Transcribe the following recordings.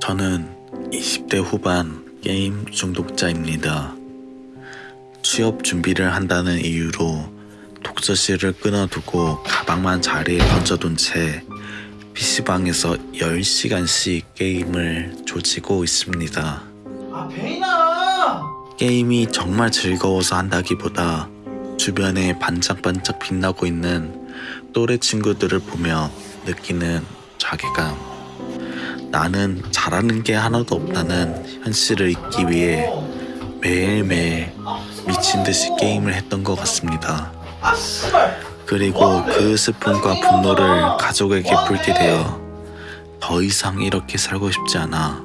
저는 20대 후반 게임 중독자입니다. 취업 준비를 한다는 이유로 독서실을 끊어두고 가방만 자리에 던져둔 채 PC방에서 10시간씩 게임을 조지고 있습니다. 아 베인아 게임이 정말 즐거워서 한다기보다 주변에 반짝반짝 빛나고 있는 또래 친구들을 보며 느끼는 자괴감. 나는 잘하는 게 하나도 없다는 현실을 잊기 위해 매일매일 미친 듯이 게임을 했던 것 같습니다. 그리고 그 슬픔과 분노를 가족에게 풀게 되어 더 이상 이렇게 살고 싶지 않아.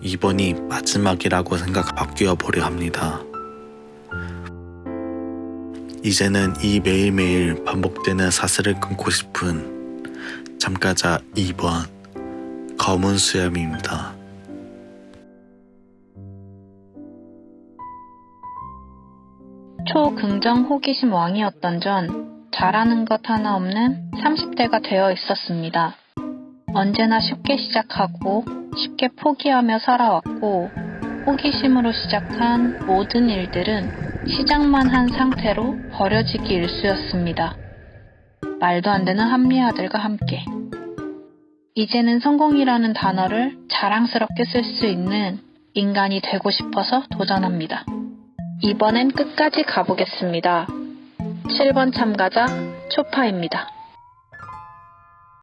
이번이 마지막이라고 생각 바뀌어 보려 합니다. 이제는 이 매일매일 반복되는 사슬을 끊고 싶은 잠가자 2번 검은 수염입니다. 초긍정 호기심 왕이었던 전 잘하는 것 하나 없는 30대가 되어 있었습니다. 언제나 쉽게 시작하고 쉽게 포기하며 살아왔고 호기심으로 시작한 모든 일들은 시작만 한 상태로 버려지기 일쑤였습니다. 말도 안 되는 한미 아들과 함께. 이제는 성공이라는 단어를 자랑스럽게 쓸 수 있는 인간이 되고 싶어서 도전합니다. 이번엔 끝까지 가보겠습니다. 7번 참가자 초파입니다.